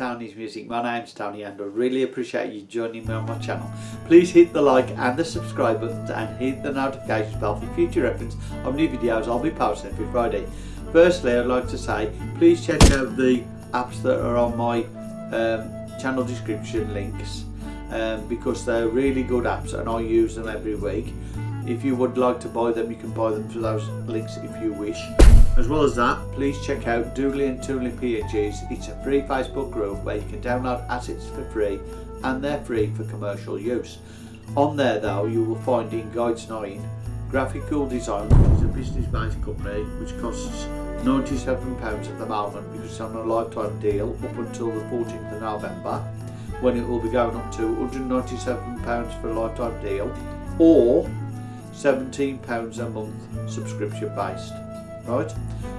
Tony's Music. My name's Tony and I really appreciate you joining me on my channel. Please hit the like and the subscribe buttons and hit the notification bell for future reference of new videos I'll be posting every Friday. Firstly, I'd like to say, please check out the apps that are on my um, channel description links um, because they're really good apps and I use them every week. If you would like to buy them, you can buy them through those links if you wish. As well as that, please check out Doodly and Toonly PNGs. It's a free Facebook group where you can download assets for free and they're free for commercial use. On there though, you will find in Guides 9 Graphical Design, which is a business-based company which costs £97 at the moment because it's on a lifetime deal up until the 14th of November when it will be going up to £197 for a lifetime deal or £17 a month subscription based right?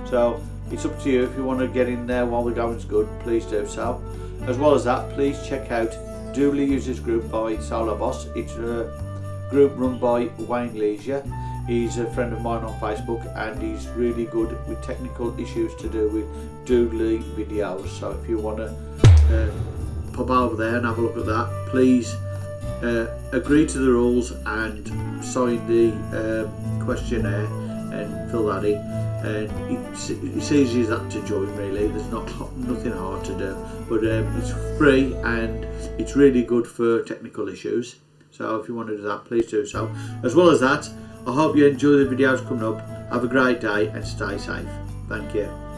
So it's up to you. If you want to get in there while the going's good please do so. As well as that please check out Doodly Users Group by Solo Boss. It's a group run by Wayne Leisure. He's a friend of mine on Facebook and he's really good with technical issues to do with Doodly videos. So if you want to uh, pop over there and have a look at that please uh, agree to the rules and sign the um, questionnaire and fill that in and it's, it's easy as that to join really. There's not nothing hard to do. But um, it's free and it's really good for technical issues. So if you want to do that please do so. As well as that I hope you enjoy the videos coming up. Have a great day and stay safe. Thank you